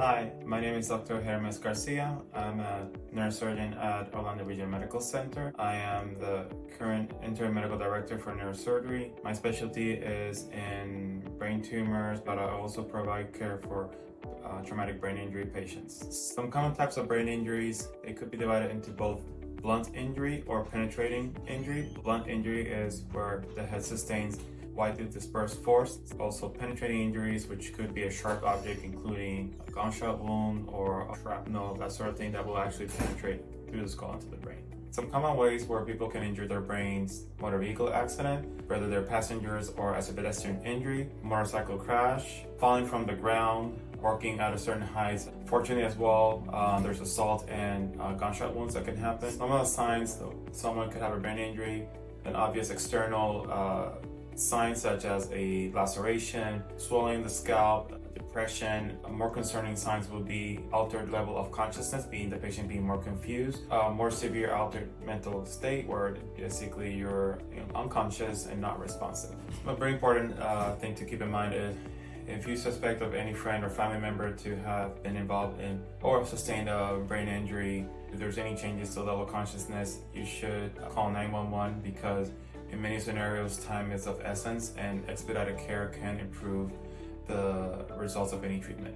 Hi, my name is Dr. Hermes Garcia. I'm a neurosurgeon at Orlando Regional Medical Center. I am the current interim medical director for neurosurgery. My specialty is in brain tumors, but I also provide care for uh, traumatic brain injury patients. Some common types of brain injuries, they could be divided into both blunt injury or penetrating injury. Blunt injury is where the head sustains widely dispersed force. Also penetrating injuries, which could be a sharp object, including a gunshot wound or a shrapnel, that sort of thing that will actually penetrate through the skull into the brain. Some common ways where people can injure their brains, motor vehicle accident, whether they're passengers or as a pedestrian injury, motorcycle crash, falling from the ground, working at a certain height. Fortunately as well, uh, there's assault and uh, gunshot wounds that can happen. Some of the signs, though, someone could have a brain injury, an obvious external uh, signs such as a laceration, swelling the scalp, depression. More concerning signs will be altered level of consciousness, being the patient being more confused, uh, more severe altered mental state where basically you're you know, unconscious and not responsive. A very important uh, thing to keep in mind is if you suspect of any friend or family member to have been involved in or sustained a brain injury, if there's any changes to level of consciousness, you should call 911 because in many scenarios, time is of essence and expedited care can improve the results of any treatment.